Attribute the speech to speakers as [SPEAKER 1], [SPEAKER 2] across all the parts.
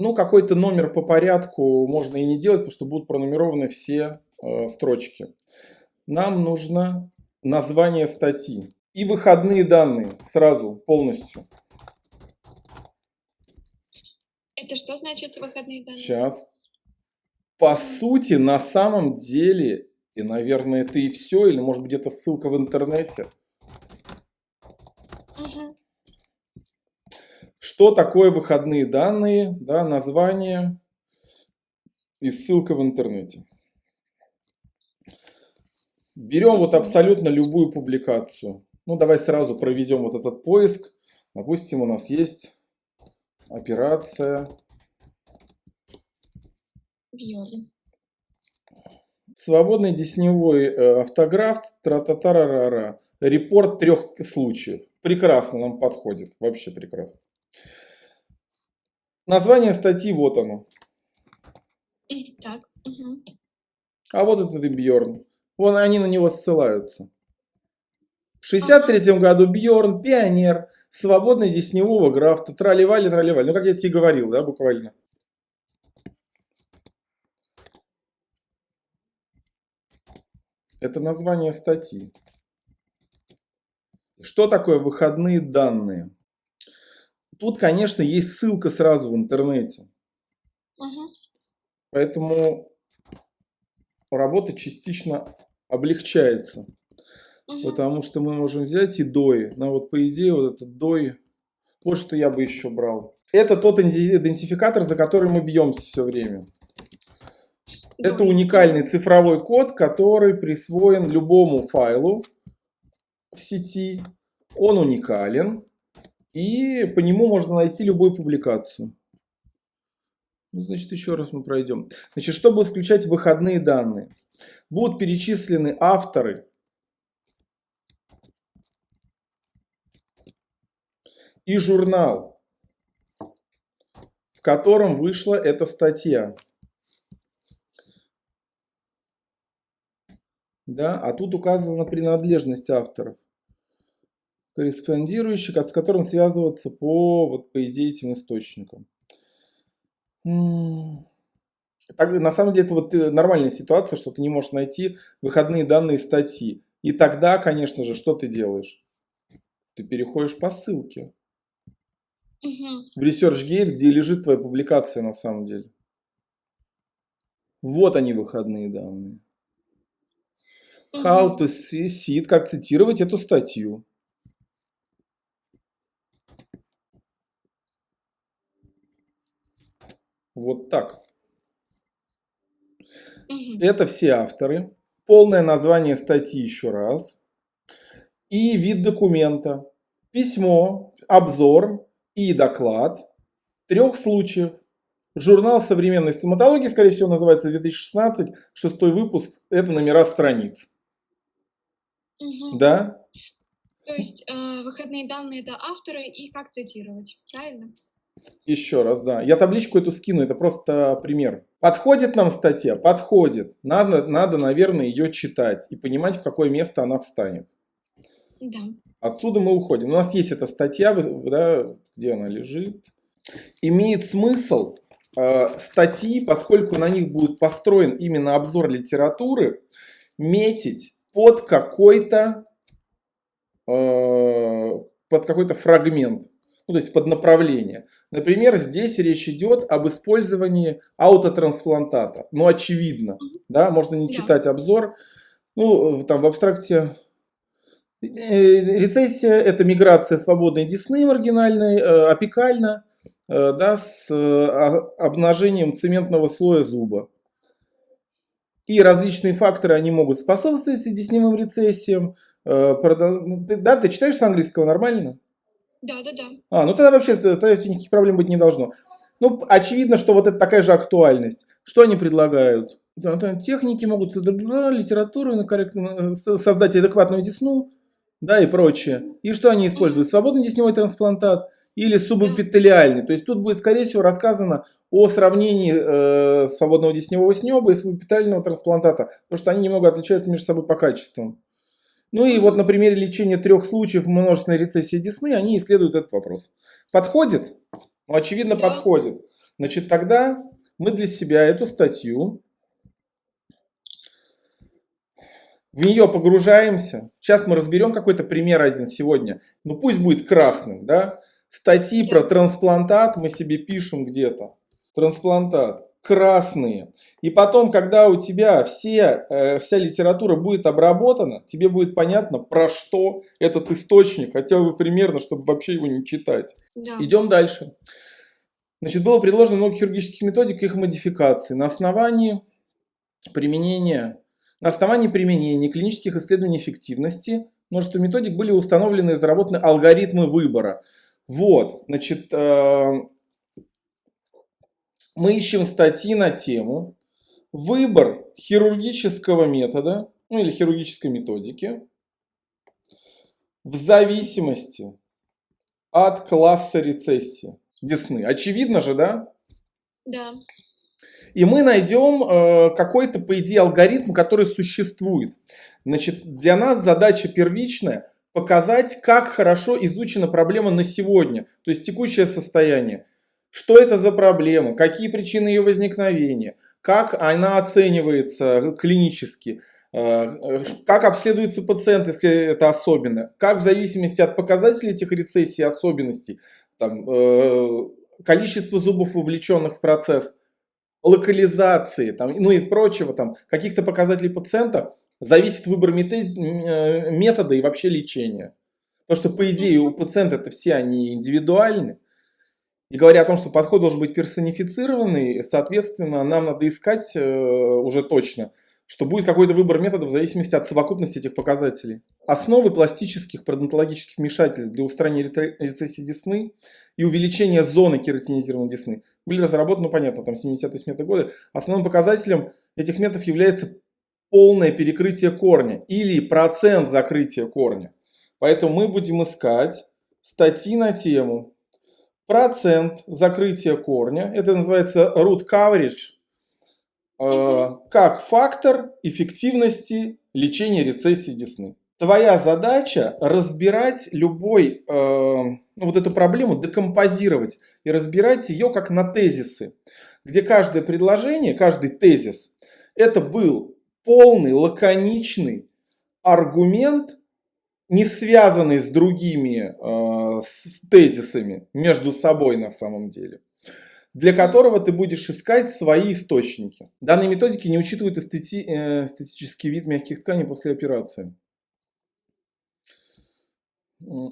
[SPEAKER 1] Ну, какой-то номер по порядку можно и не делать, потому что будут пронумерованы все э, строчки. Нам нужно название статьи и выходные данные сразу, полностью.
[SPEAKER 2] Это что значит выходные данные?
[SPEAKER 1] Сейчас. По сути, на самом деле, и, наверное, это и все, или, может быть, где-то ссылка в интернете.
[SPEAKER 2] Угу.
[SPEAKER 1] Что такое выходные данные, да, название и ссылка в интернете. Берем вот абсолютно любую публикацию. Ну, давай сразу проведем вот этот поиск. Допустим, у нас есть операция. Свободный десневой э, автограф, тра-та-та-ра-ра-ра. Репорт трех случаев. Прекрасно нам подходит, вообще прекрасно. Название статьи, вот оно.
[SPEAKER 2] Так. Угу.
[SPEAKER 1] А вот этот и Бьорн. Вон они на него ссылаются. В 63 году Бьорн, пионер, свободный десневого графта, тролливали, тролливали. Ну, как я тебе говорил, да, буквально. Это название статьи. Что такое выходные данные? Тут, конечно, есть ссылка сразу в интернете.
[SPEAKER 2] Угу.
[SPEAKER 1] Поэтому работа частично облегчается.
[SPEAKER 2] Угу.
[SPEAKER 1] Потому что мы можем взять и дои. Ну вот по идее вот этот дои, вот что я бы еще брал. Это тот идентификатор, за который мы бьемся все время. Это уникальный цифровой код, который присвоен любому файлу в сети. Он уникален. И по нему можно найти любую публикацию. Ну, значит, еще раз мы пройдем. Значит, что будет включать выходные данные? Будут перечислены авторы и журнал, в котором вышла эта статья. Да, а тут указана принадлежность авторов, корреспондирующих, с которым связываться по, вот, по идее, этим источникам. Так, на самом деле, это вот э, нормальная ситуация, что ты не можешь найти выходные данные статьи. И тогда, конечно же, что ты делаешь? Ты переходишь по ссылке
[SPEAKER 2] Угу.
[SPEAKER 1] в ResearchGate, где лежит твоя публикация на самом деле. Вот они выходные данные. How to see, как цитировать эту статью. Вот так.
[SPEAKER 2] Угу.
[SPEAKER 1] Это все авторы. Полное название статьи еще раз. И вид документа. Письмо, обзор и доклад. Трех случаев. Журнал современной стоматологии, скорее всего, называется 2016, шестой выпуск. Это номера страниц.
[SPEAKER 2] Угу.
[SPEAKER 1] Да?
[SPEAKER 2] То есть э, выходные данные это авторы и как цитировать, правильно?
[SPEAKER 1] Еще раз, да. Я табличку эту скину, это просто пример. Подходит нам статья? Подходит. Надо, надо, наверное, ее читать и понимать, в какое место она встанет.
[SPEAKER 2] Да.
[SPEAKER 1] Отсюда мы уходим. У нас есть эта статья, да, где она лежит. Имеет смысл э, статьи, поскольку на них будет построен именно обзор литературы, метить под какой-то э, под какой-то фрагмент, ну, то есть под направление. Например, здесь речь идет об использовании аутотрансплантата. Ну, очевидно, да, можно не
[SPEAKER 2] Да.
[SPEAKER 1] читать обзор. Ну, там в абстракте Э, Рецессия – это миграция свободной десны маргинальной, э, апикально, э, да, с э, а- обнажением цементного слоя зуба. И различные факторы, они могут способствовать десневым рецессиям. Э, ну, Да, ты читаешь с английского нормально?
[SPEAKER 2] Да, да, да.
[SPEAKER 1] А, ну тогда вообще тогда никаких проблем быть не должно. Ну, очевидно, что вот это такая же актуальность. Что они предлагают? Да, там техники могут, литературу корректно, э, со- создать адекватную десну, да, и прочее. И что они используют? Свободный десневой трансплантат или субэпителиальный. То есть тут будет, скорее всего, рассказано о сравнении э, свободного десневого снеба и субэпителиального трансплантата, потому что они немного отличаются между собой по качествам. Ну и вот на примере лечения трех случаев множественной рецессии десны они исследуют этот вопрос. Подходит? Ну, очевидно,
[SPEAKER 2] Да.
[SPEAKER 1] подходит. Значит, тогда мы для себя эту статью, в нее погружаемся. Сейчас мы разберем какой-то пример один сегодня. Ну пусть будет красным, да? Статьи про трансплантат мы себе пишем где-то. Трансплантат. Красные. И потом, когда у тебя все, э, вся литература будет обработана, тебе будет понятно, про что этот источник, хотя бы примерно, чтобы вообще его не читать.
[SPEAKER 2] Да.
[SPEAKER 1] Идем дальше. Значит, было предложено много хирургических методик и их модификаций на основании применения, на основании применения клинических исследований эффективности множество методик были установлены и разработаны алгоритмы выбора. Вот, значит, э, мы ищем статьи на тему выбор хирургического метода, ну или хирургической методики в зависимости от класса рецессии десны. Очевидно же, да?
[SPEAKER 2] Да.
[SPEAKER 1] И мы найдем э, какой-то, по идее, алгоритм, который существует. Значит, для нас задача первичная показать, как хорошо изучена проблема на сегодня, то есть текущее состояние. Что это за проблема, какие причины ее возникновения, как она оценивается клинически, э, как обследуется пациент, если это особенно, как в зависимости от показателей этих рецессий особенностей, там, э, количество зубов, вовлеченных в процесс, локализации, там, ну и прочего, там, каких-то показателей пациента, зависит выбор э, метода и вообще лечения. Потому что, по идее, у пациента это все они индивидуальны. И говоря о том, что подход должен быть персонифицированный, соответственно, нам надо искать э, уже точно, что будет какой-то выбор метода в зависимости от совокупности этих показателей. Основы пластических пародонтологических вмешательств для устранения рецессии десны и увеличения зоны кератинизированной десны были разработаны, ну понятно, там 70-80 годы. Основным показателем этих методов является полное перекрытие корня или процент закрытия корня. Поэтому мы будем искать статьи на тему процент закрытия корня, это называется root coverage, э, как фактор эффективности лечения рецессии десны. Твоя задача разбирать любой, э, ну, вот эту проблему, декомпозировать и разбирать ее как на тезисы, где каждое предложение, каждый тезис, это был полный, лаконичный аргумент, не связанный с другими э, с тезисами между собой на самом деле, для которого ты будешь искать свои источники. Данные методики не учитывают эстети, э, эстетический вид мягких тканей после операции.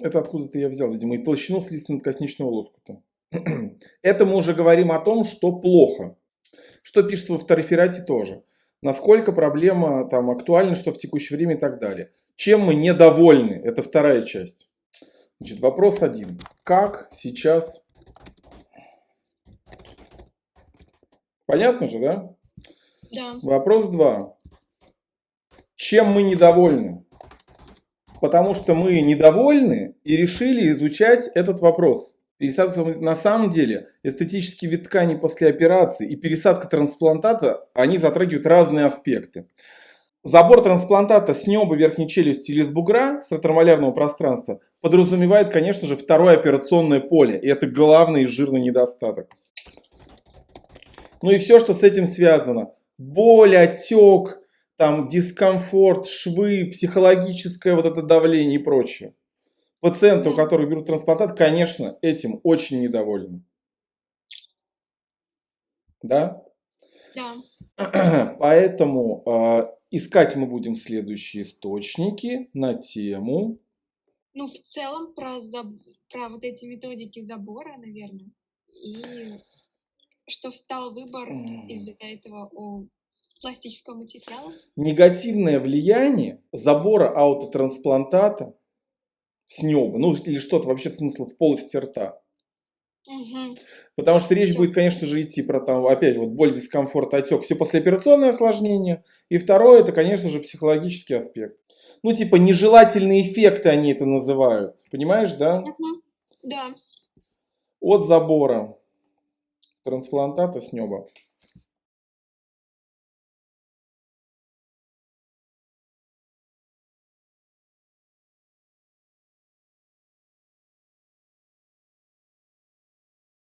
[SPEAKER 1] Это откуда-то я взял, видимо, и толщину слизистно-косничного лоскута. Это мы уже говорим о том, что плохо. Что пишется во второферате тоже насколько проблема там актуальна, что в текущее время и так далее. Чем мы недовольны? Это вторая часть. Значит, вопрос один. Как сейчас... Понятно же, да?
[SPEAKER 2] Да.
[SPEAKER 1] Вопрос два. Чем мы недовольны? Потому что мы недовольны и решили изучать этот вопрос. Пересадка на самом деле эстетический вид ткани после операции и пересадка трансплантата, они затрагивают разные аспекты. Забор трансплантата с неба верхней челюсти или с бугра, с ретромалярного пространства, подразумевает, конечно же, второе операционное поле. И это главный жирный недостаток. Ну и все, что с этим связано. Боль, отек, там, дискомфорт, швы, психологическое вот это давление и прочее. Пациенты, у которых берут трансплантат, конечно, этим очень недовольны. Да?
[SPEAKER 2] Да.
[SPEAKER 1] Поэтому э, искать мы будем следующие источники на тему.
[SPEAKER 2] Ну, в целом, про, заб... про вот эти методики забора, наверное. И что встал выбор из-за этого о пластического материала.
[SPEAKER 1] Негативное влияние забора аутотрансплантата с неба, ну или что-то вообще смысла в полости рта.
[SPEAKER 2] Угу.
[SPEAKER 1] Потому что речь будет, конечно же, идти про там, опять вот боль, дискомфорт, отек, все послеоперационные осложнения. И второе, это, конечно же, психологический аспект. Ну, типа, нежелательные эффекты они это называют. Понимаешь, да?
[SPEAKER 2] Угу. Да.
[SPEAKER 1] От забора трансплантата с неба.